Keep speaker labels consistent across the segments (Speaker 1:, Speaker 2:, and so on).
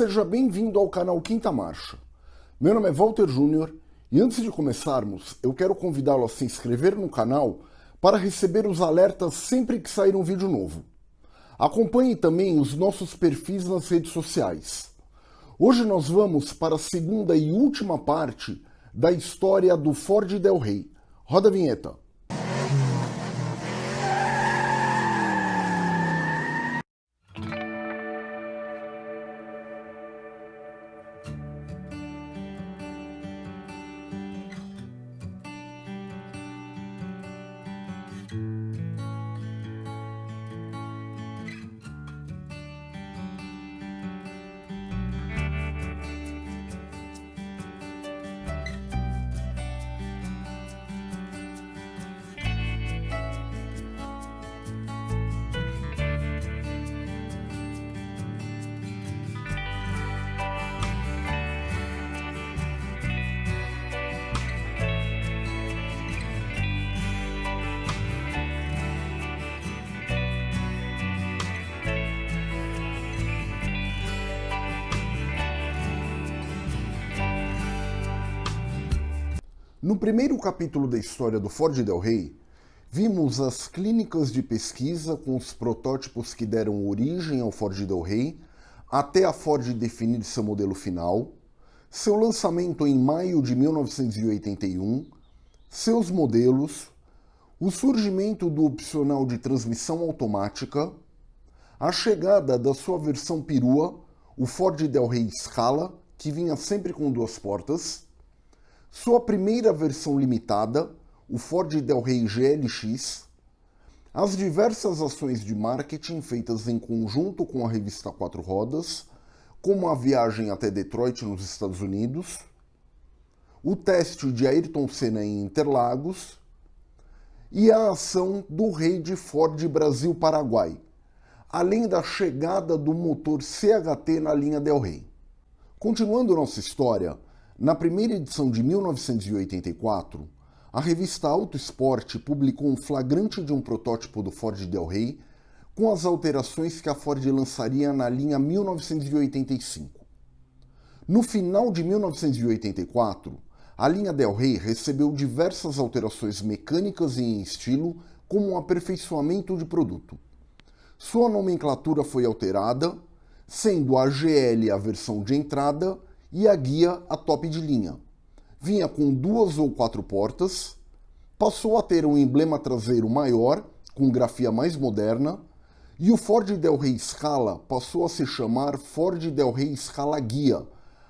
Speaker 1: seja bem-vindo ao canal Quinta Marcha. Meu nome é Walter Júnior e antes de começarmos, eu quero convidá-lo a se inscrever no canal para receber os alertas sempre que sair um vídeo novo. Acompanhe também os nossos perfis nas redes sociais. Hoje nós vamos para a segunda e última parte da história do Ford Del Rey. Roda a vinheta. No primeiro capítulo da história do Ford Del Rey, vimos as clínicas de pesquisa com os protótipos que deram origem ao Ford Del Rey, até a Ford definir seu modelo final, seu lançamento em maio de 1981, seus modelos, o surgimento do opcional de transmissão automática, a chegada da sua versão perua, o Ford Del Rey Scala, que vinha sempre com duas portas, sua primeira versão limitada, o Ford Del Rey GLX, as diversas ações de marketing feitas em conjunto com a revista Quatro Rodas, como a viagem até Detroit nos Estados Unidos, o teste de Ayrton Senna em Interlagos e a ação do rei de Ford Brasil-Paraguai, além da chegada do motor CHT na linha Del Rey. Continuando nossa história, na primeira edição de 1984, a revista Auto Sport publicou um flagrante de um protótipo do Ford Del Rey com as alterações que a Ford lançaria na linha 1985. No final de 1984, a linha Del Rey recebeu diversas alterações mecânicas e em estilo, como um aperfeiçoamento de produto. Sua nomenclatura foi alterada, sendo a GL a versão de entrada e a guia a top de linha. Vinha com duas ou quatro portas, passou a ter um emblema traseiro maior, com grafia mais moderna, e o Ford Del Rey Scala passou a se chamar Ford Del Rey Scala Guia,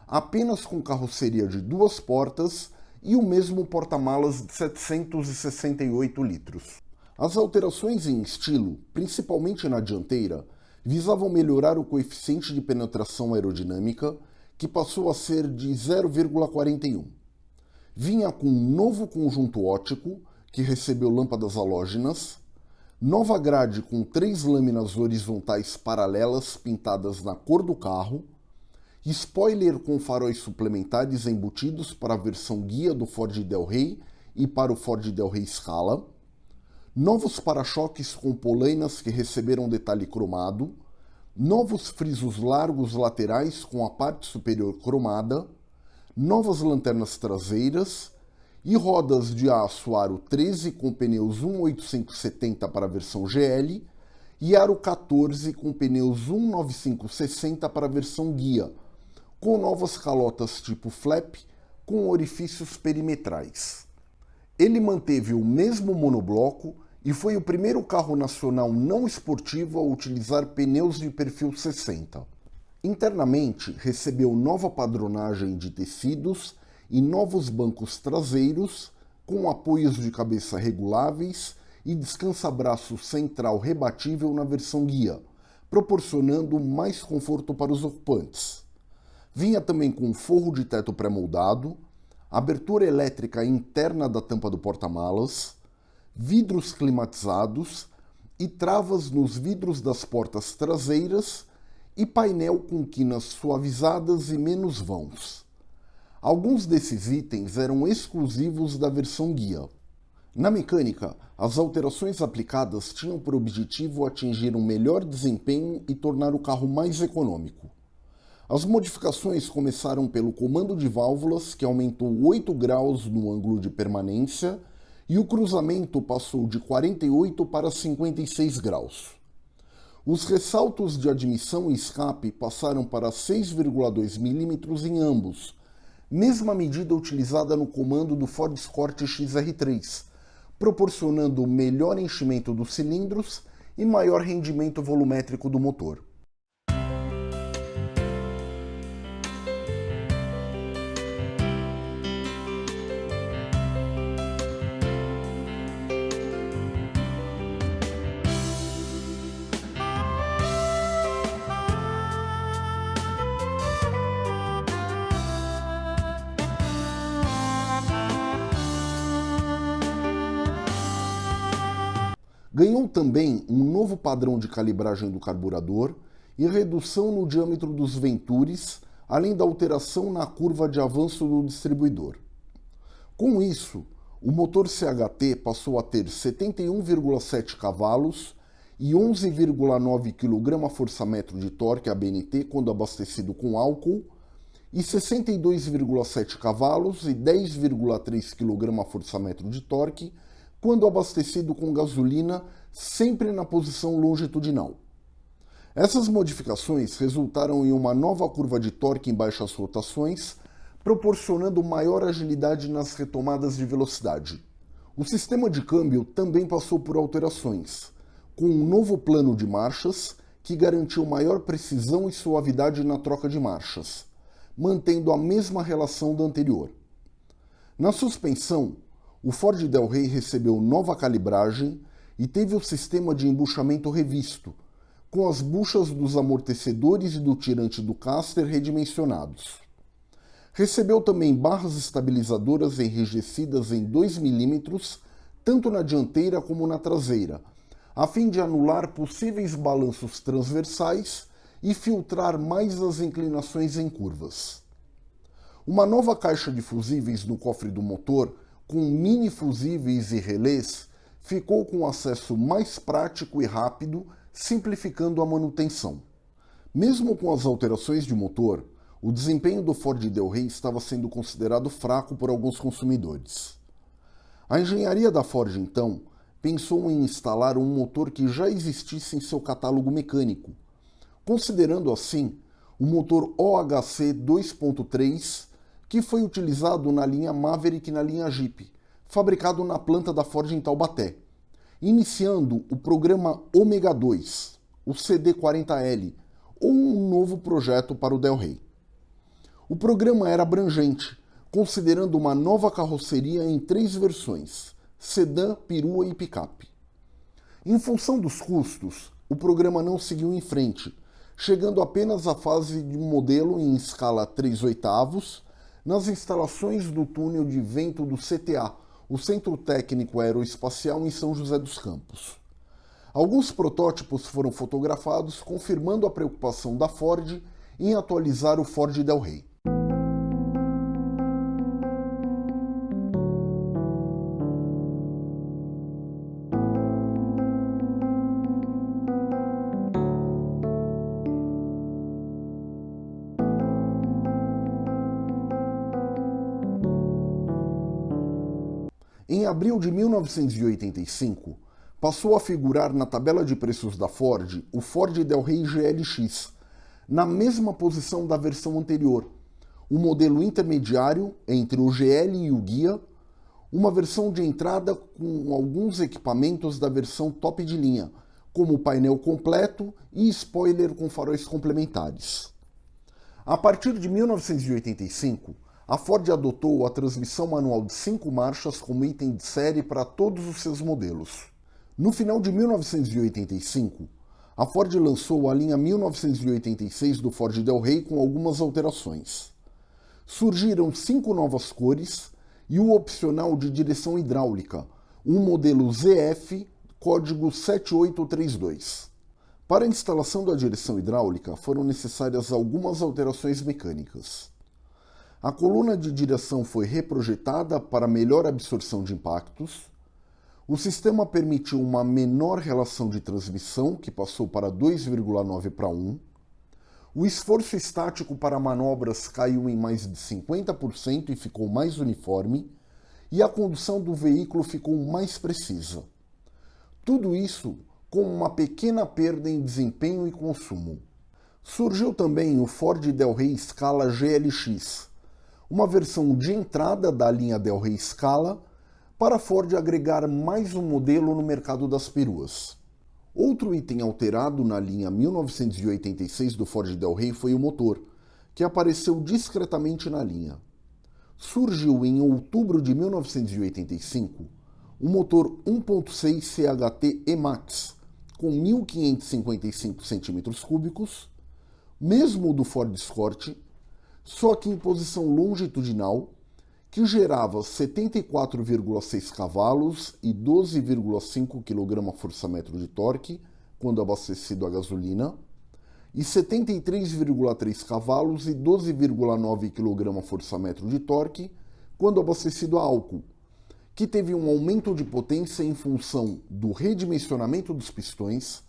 Speaker 1: apenas com carroceria de duas portas e o mesmo porta-malas de 768 litros. As alterações em estilo, principalmente na dianteira, visavam melhorar o coeficiente de penetração aerodinâmica que passou a ser de 0,41. Vinha com um novo conjunto óptico, que recebeu lâmpadas halógenas, nova grade com três lâminas horizontais paralelas pintadas na cor do carro, spoiler com faróis suplementares embutidos para a versão guia do Ford Del Rey e para o Ford Del Rey Scala, novos para-choques com polainas que receberam detalhe cromado, novos frisos largos laterais com a parte superior cromada, novas lanternas traseiras e rodas de aço aro 13 com pneus 18570 para a versão GL e aro 14 com pneus 19560 para a versão guia, com novas calotas tipo flap com orifícios perimetrais. Ele manteve o mesmo monobloco e foi o primeiro carro nacional não esportivo a utilizar pneus de perfil 60. Internamente, recebeu nova padronagem de tecidos e novos bancos traseiros, com apoios de cabeça reguláveis e descansa-braço central rebatível na versão guia, proporcionando mais conforto para os ocupantes. Vinha também com forro de teto pré-moldado, abertura elétrica interna da tampa do porta-malas, vidros climatizados e travas nos vidros das portas traseiras e painel com quinas suavizadas e menos vãos. Alguns desses itens eram exclusivos da versão guia. Na mecânica, as alterações aplicadas tinham por objetivo atingir um melhor desempenho e tornar o carro mais econômico. As modificações começaram pelo comando de válvulas, que aumentou 8 graus no ângulo de permanência, e o cruzamento passou de 48 para 56 graus. Os ressaltos de admissão e escape passaram para 6,2 mm em ambos, mesma medida utilizada no comando do Ford Escort XR3, proporcionando melhor enchimento dos cilindros e maior rendimento volumétrico do motor. Ganhou também um novo padrão de calibragem do carburador e redução no diâmetro dos ventures, além da alteração na curva de avanço do distribuidor. Com isso, o motor CHT passou a ter 71,7 cavalos e 11,9 kgfm de torque ABNT quando abastecido com álcool, e 62,7 cavalos e 10,3 kgfm de torque quando abastecido com gasolina, sempre na posição longitudinal. Essas modificações resultaram em uma nova curva de torque em baixas rotações, proporcionando maior agilidade nas retomadas de velocidade. O sistema de câmbio também passou por alterações, com um novo plano de marchas que garantiu maior precisão e suavidade na troca de marchas, mantendo a mesma relação da anterior. Na suspensão, o Ford Del Rey recebeu nova calibragem e teve o sistema de embuchamento revisto, com as buchas dos amortecedores e do tirante do caster redimensionados. Recebeu também barras estabilizadoras enrijecidas em 2 mm, tanto na dianteira como na traseira, a fim de anular possíveis balanços transversais e filtrar mais as inclinações em curvas. Uma nova caixa de fusíveis no cofre do motor com mini fusíveis e relés, ficou com acesso mais prático e rápido, simplificando a manutenção. Mesmo com as alterações de motor, o desempenho do Ford Del Rey estava sendo considerado fraco por alguns consumidores. A engenharia da Ford, então, pensou em instalar um motor que já existisse em seu catálogo mecânico, considerando assim o motor OHC 2.3 que foi utilizado na linha Maverick e na linha Jeep, fabricado na planta da Ford em Taubaté, iniciando o programa Omega 2, o CD40L, ou um novo projeto para o Del Rey. O programa era abrangente, considerando uma nova carroceria em três versões, sedã, perua e picape. Em função dos custos, o programa não seguiu em frente, chegando apenas à fase de modelo em escala 3 oitavos nas instalações do túnel de vento do CTA, o Centro Técnico Aeroespacial em São José dos Campos. Alguns protótipos foram fotografados, confirmando a preocupação da Ford em atualizar o Ford Del Rey. Abril de 1985, passou a figurar na tabela de preços da Ford o Ford Del Rey GLX, na mesma posição da versão anterior, o modelo intermediário entre o GL e o Guia, uma versão de entrada com alguns equipamentos da versão top de linha, como painel completo e spoiler com faróis complementares. A partir de 1985, a Ford adotou a transmissão manual de cinco marchas como item de série para todos os seus modelos. No final de 1985, a Ford lançou a linha 1986 do Ford Del Rey com algumas alterações. Surgiram cinco novas cores e o opcional de direção hidráulica, um modelo ZF código 7832. Para a instalação da direção hidráulica foram necessárias algumas alterações mecânicas. A coluna de direção foi reprojetada para melhor absorção de impactos. O sistema permitiu uma menor relação de transmissão, que passou para 2,9 para 1. o esforço estático para manobras caiu em mais de 50% e ficou mais uniforme, e a condução do veículo ficou mais precisa. Tudo isso com uma pequena perda em desempenho e consumo. Surgiu também o Ford Del Rey Scala GLX, uma versão de entrada da linha Del Rey Scala para a Ford agregar mais um modelo no mercado das peruas. Outro item alterado na linha 1986 do Ford Del Rey foi o motor, que apareceu discretamente na linha. Surgiu em outubro de 1985 o motor 1.6 CHT Emax, com 1.555 cm3, mesmo do Ford Escort, só que em posição longitudinal, que gerava 74,6 cavalos e 12,5 kgfm de torque quando abastecido a gasolina, e 73,3 cavalos e 12,9 kgfm de torque quando abastecido a álcool, que teve um aumento de potência em função do redimensionamento dos pistões,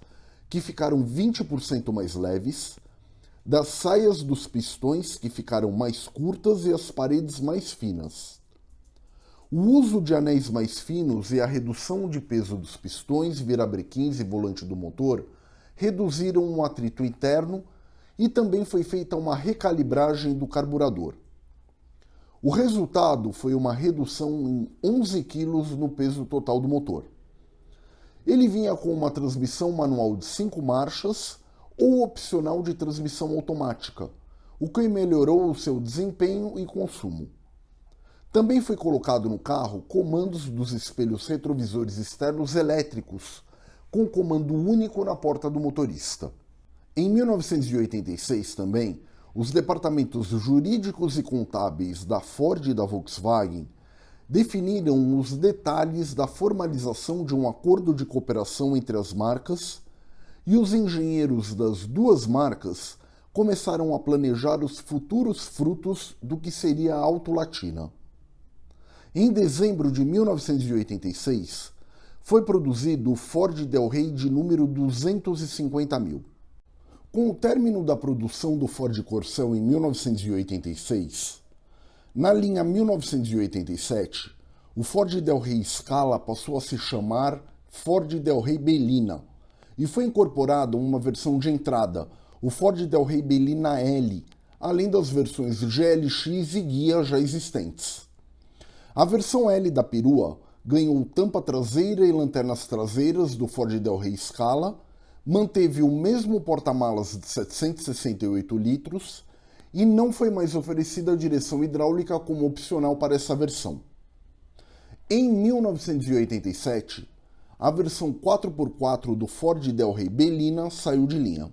Speaker 1: que ficaram 20% mais leves, das saias dos pistões, que ficaram mais curtas e as paredes mais finas. O uso de anéis mais finos e a redução de peso dos pistões, virabrequins e volante do motor reduziram o atrito interno e também foi feita uma recalibragem do carburador. O resultado foi uma redução em 11 kg no peso total do motor. Ele vinha com uma transmissão manual de 5 marchas ou opcional de transmissão automática, o que melhorou o seu desempenho e consumo. Também foi colocado no carro comandos dos espelhos retrovisores externos elétricos, com comando único na porta do motorista. Em 1986 também, os departamentos jurídicos e contábeis da Ford e da Volkswagen definiram os detalhes da formalização de um acordo de cooperação entre as marcas e os engenheiros das duas marcas começaram a planejar os futuros frutos do que seria a Auto Latina. Em dezembro de 1986, foi produzido o Ford Del Rey de número 250 mil. Com o término da produção do Ford Corcel em 1986, na linha 1987, o Ford Del Rey Scala passou a se chamar Ford Del Rey Belina e foi incorporado uma versão de entrada, o Ford Del Rey Belina L, além das versões GLX e Guia já existentes. A versão L da perua ganhou tampa traseira e lanternas traseiras do Ford Del Rey Scala manteve o mesmo porta-malas de 768 litros e não foi mais oferecida a direção hidráulica como opcional para essa versão. Em 1987, a versão 4x4 do Ford Del Rey Belina saiu de linha.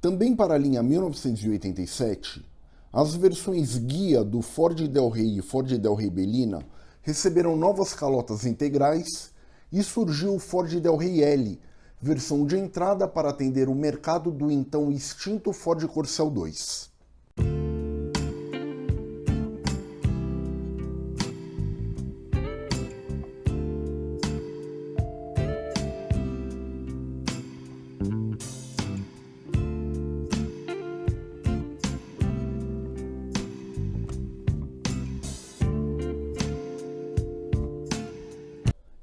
Speaker 1: Também para a linha 1987, as versões guia do Ford Del Rey e Ford Del Rey Belina receberam novas calotas integrais e surgiu o Ford Del Rey L, versão de entrada para atender o mercado do então extinto Ford Corcel 2.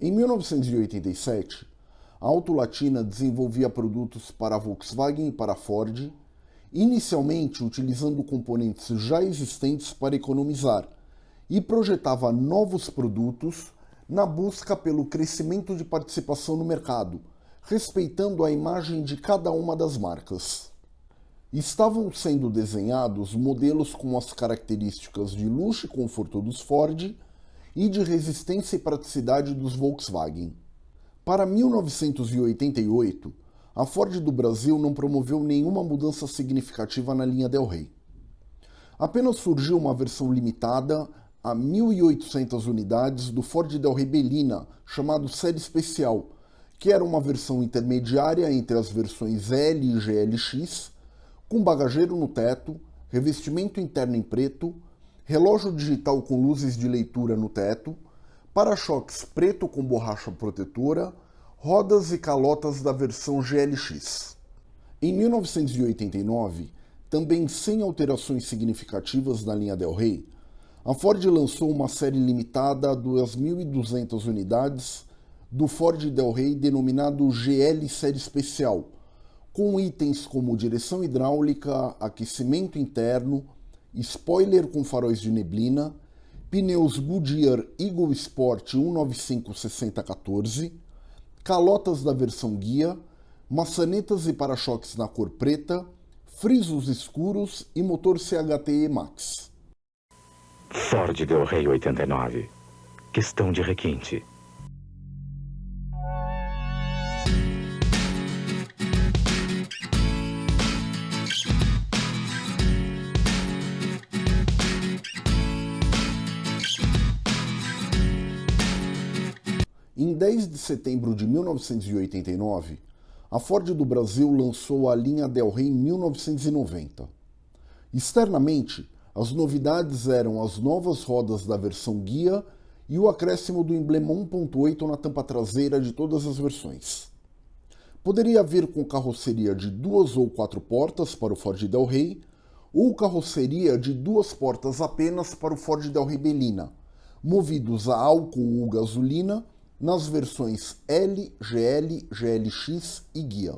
Speaker 1: Em 1987, a Auto Latina desenvolvia produtos para a Volkswagen e para a Ford, inicialmente utilizando componentes já existentes para economizar, e projetava novos produtos na busca pelo crescimento de participação no mercado, respeitando a imagem de cada uma das marcas. Estavam sendo desenhados modelos com as características de luxo e conforto dos Ford, e de resistência e praticidade dos Volkswagen. Para 1988, a Ford do Brasil não promoveu nenhuma mudança significativa na linha Del Rey. Apenas surgiu uma versão limitada a 1.800 unidades do Ford Del Rey Belina, chamado Série Especial, que era uma versão intermediária entre as versões L e GLX, com bagageiro no teto, revestimento interno em preto, relógio digital com luzes de leitura no teto, para-choques preto com borracha protetora, rodas e calotas da versão GLX. Em 1989, também sem alterações significativas na linha Del Rey, a Ford lançou uma série limitada a 2.200 unidades do Ford Del Rey denominado GL Série Especial, com itens como direção hidráulica, aquecimento interno, spoiler com faróis de neblina, pneus Goodyear Eagle Sport 195-6014, calotas da versão guia, maçanetas e para-choques na cor preta, frisos escuros e motor CHTE Max.
Speaker 2: Ford Del Rey 89. Questão de requinte.
Speaker 1: Em 10 de setembro de 1989, a Ford do Brasil lançou a linha Del Rey 1990. Externamente, as novidades eram as novas rodas da versão guia e o acréscimo do emblema 1.8 na tampa traseira de todas as versões. Poderia vir com carroceria de duas ou quatro portas para o Ford Del Rey, ou carroceria de duas portas apenas para o Ford Del Rey Belina, movidos a álcool ou gasolina nas versões L, GL, GLX e Guia.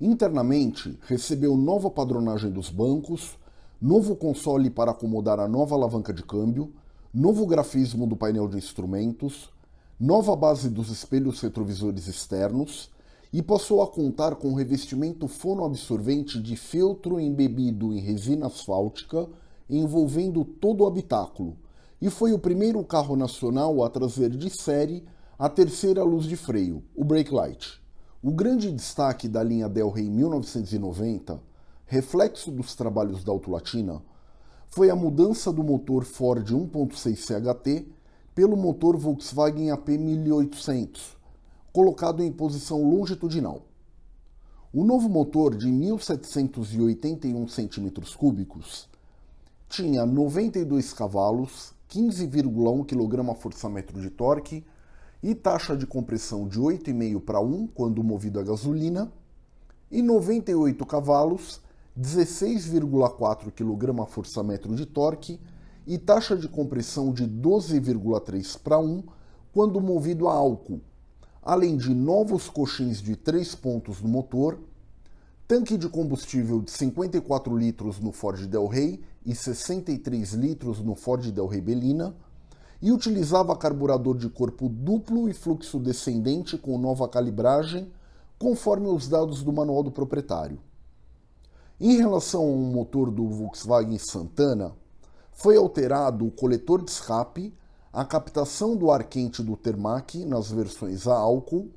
Speaker 1: Internamente, recebeu nova padronagem dos bancos, novo console para acomodar a nova alavanca de câmbio, novo grafismo do painel de instrumentos, nova base dos espelhos retrovisores externos e passou a contar com revestimento fonoabsorvente de feltro embebido em resina asfáltica envolvendo todo o habitáculo, e foi o primeiro carro nacional a trazer de série a terceira luz de freio, o brake light. O grande destaque da linha Del Rey 1990, reflexo dos trabalhos da Autolatina, foi a mudança do motor Ford 1.6 CHT pelo motor Volkswagen AP 1800, colocado em posição longitudinal. O novo motor de 1781 cm3 tinha 92 cavalos, 15,1 kgfm de torque e taxa de compressão de 8,5 para 1 quando movido a gasolina, e 98 cavalos, 16,4 kgfm de torque e taxa de compressão de 12,3 para 1 quando movido a álcool, além de novos coxins de 3 pontos no motor, tanque de combustível de 54 litros no Ford Del Rey e 63 litros no Ford Del Rey Belina, e utilizava carburador de corpo duplo e fluxo descendente com nova calibragem, conforme os dados do manual do proprietário. Em relação ao motor do Volkswagen Santana, foi alterado o coletor de escape, a captação do ar quente do Termac nas versões a álcool,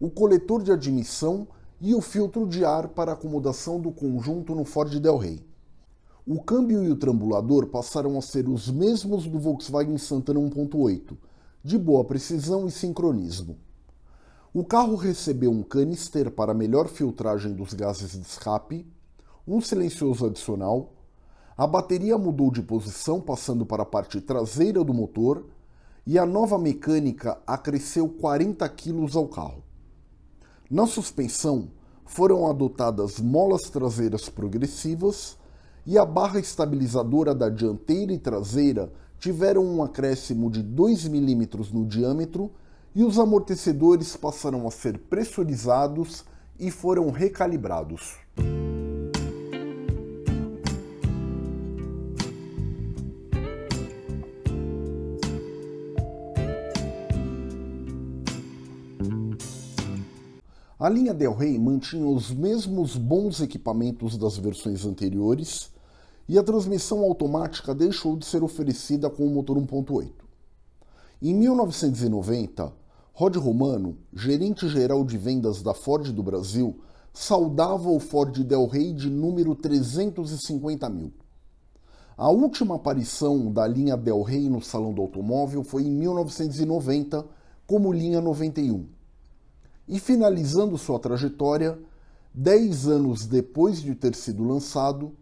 Speaker 1: o coletor de admissão e o filtro de ar para acomodação do conjunto no Ford Del Rey. O câmbio e o trambulador passaram a ser os mesmos do Volkswagen Santana 1.8, de boa precisão e sincronismo. O carro recebeu um canister para melhor filtragem dos gases de escape, um silencioso adicional, a bateria mudou de posição passando para a parte traseira do motor e a nova mecânica acresceu 40 kg ao carro. Na suspensão foram adotadas molas traseiras progressivas e a barra estabilizadora da dianteira e traseira tiveram um acréscimo de 2 mm no diâmetro e os amortecedores passaram a ser pressurizados e foram recalibrados. A linha Del Rey mantinha os mesmos bons equipamentos das versões anteriores, e a transmissão automática deixou de ser oferecida com o motor 1.8. Em 1990, Rod Romano, gerente-geral de vendas da Ford do Brasil, saudava o Ford Del Rey de número 350 mil. A última aparição da linha Del Rey no Salão do Automóvel foi em 1990, como linha 91. E finalizando sua trajetória, 10 anos depois de ter sido lançado,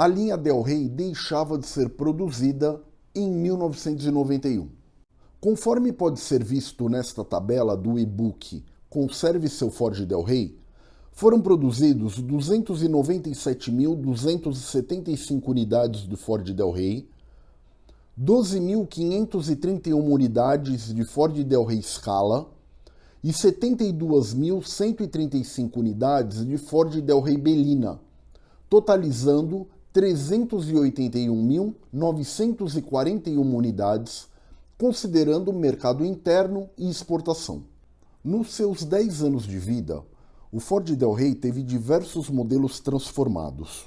Speaker 1: a linha Del Rey deixava de ser produzida em 1991. Conforme pode ser visto nesta tabela do e-book Conserve seu Ford Del Rey, foram produzidos 297.275 unidades do Ford Del Rey, 12.531 unidades de Ford Del Rey Scala e 72.135 unidades de Ford Del Rey Belina, totalizando 381.941 unidades, considerando mercado interno e exportação. Nos seus 10 anos de vida, o Ford Del Rey teve diversos modelos transformados.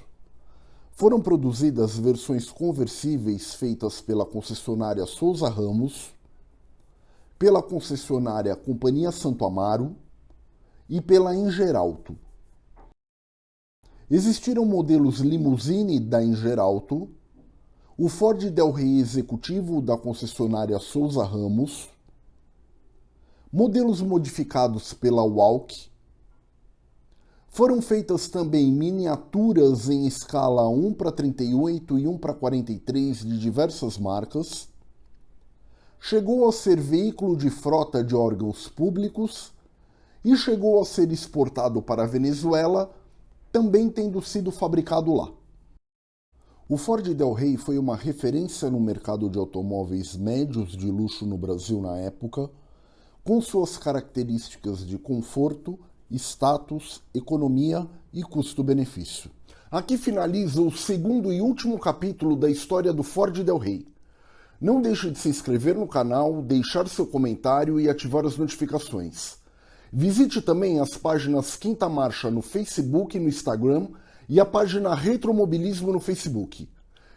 Speaker 1: Foram produzidas versões conversíveis feitas pela concessionária Souza Ramos, pela concessionária Companhia Santo Amaro e pela Engeralto. Existiram modelos limousine da Engeralto, o Ford Del Rey executivo da concessionária Souza Ramos, modelos modificados pela Walk foram feitas também miniaturas em escala 1 para 38 e 1 para 43 de diversas marcas. Chegou a ser veículo de frota de órgãos públicos e chegou a ser exportado para a Venezuela, também tendo sido fabricado lá. O Ford Del Rey foi uma referência no mercado de automóveis médios de luxo no Brasil na época, com suas características de conforto, status, economia e custo-benefício. Aqui finaliza o segundo e último capítulo da história do Ford Del Rey. Não deixe de se inscrever no canal, deixar seu comentário e ativar as notificações. Visite também as páginas Quinta Marcha no Facebook e no Instagram e a página Retromobilismo no Facebook.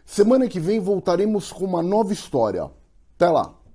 Speaker 1: Semana que vem voltaremos com uma nova história. Até lá!